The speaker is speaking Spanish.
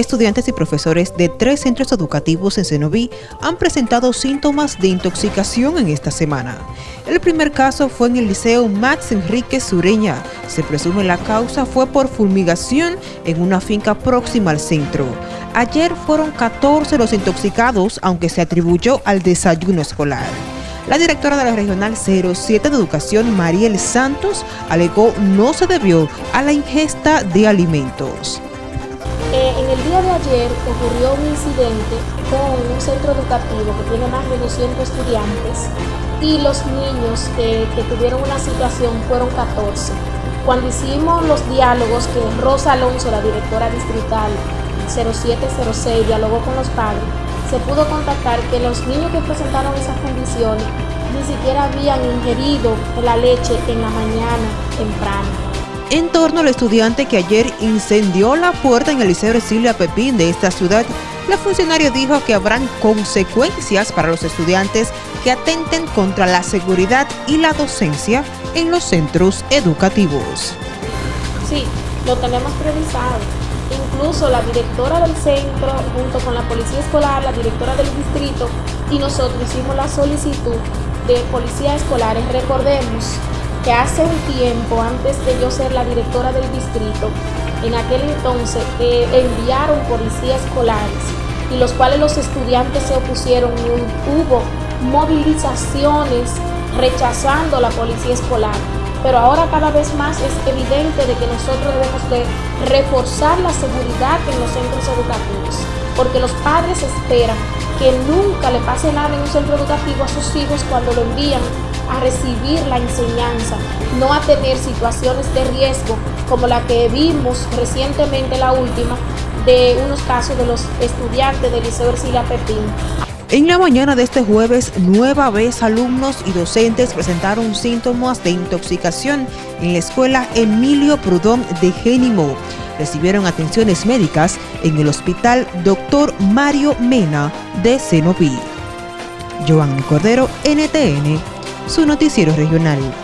Estudiantes y profesores de tres centros educativos en Cenoví han presentado síntomas de intoxicación en esta semana. El primer caso fue en el Liceo Max Enrique Sureña. Se presume la causa fue por fulmigación en una finca próxima al centro. Ayer fueron 14 los intoxicados, aunque se atribuyó al desayuno escolar. La directora de la Regional 07 de Educación, Mariel Santos, alegó no se debió a la ingesta de alimentos. Eh, en el día de ayer ocurrió un incidente con un centro educativo que tiene más de 200 estudiantes y los niños que, tuvieron una situación fueron 14. Cuando hicimos los diálogos que Rosa Alonso, la directora distrital 0706, dialogó con los padres, se pudo contactar que los niños que presentaron esas condiciones ni siquiera habían ingerido la leche en la mañana temprana en torno al estudiante que ayer incendió la puerta en el Liceo Ercilia Pepín de esta ciudad, la funcionaria dijo que habrán consecuencias para los estudiantes que atenten contra la seguridad y la docencia en los centros educativos. Sí, lo tenemos previsado. Incluso la directora del centro, junto con la policía escolar, la directora del distrito y nosotros hicimos la solicitud de policías escolares. Recordemos que hace un tiempo, antes de yo ser la directora del distrito, en aquel entonces eh, enviaron policías escolares y los cuales los estudiantes se opusieron y hubo movilizaciones rechazando la policía escolar. Pero ahora cada vez más es evidente de que nosotros debemos de reforzar la seguridad en los centros educativos, porque los padres esperan que nunca le pase nada en un centro educativo a sus hijos cuando lo envían a recibir la enseñanza, no a tener situaciones de riesgo como la que vimos recientemente, la última, de unos casos de los estudiantes del Liceo Ercilia Pepín. En la mañana de este jueves, nueva vez alumnos y docentes presentaron síntomas de intoxicación en la escuela Emilio Prudón de Génimo. Recibieron atenciones médicas en el hospital Dr. Mario Mena de Senoví. Joan Cordero, NTN, su noticiero regional.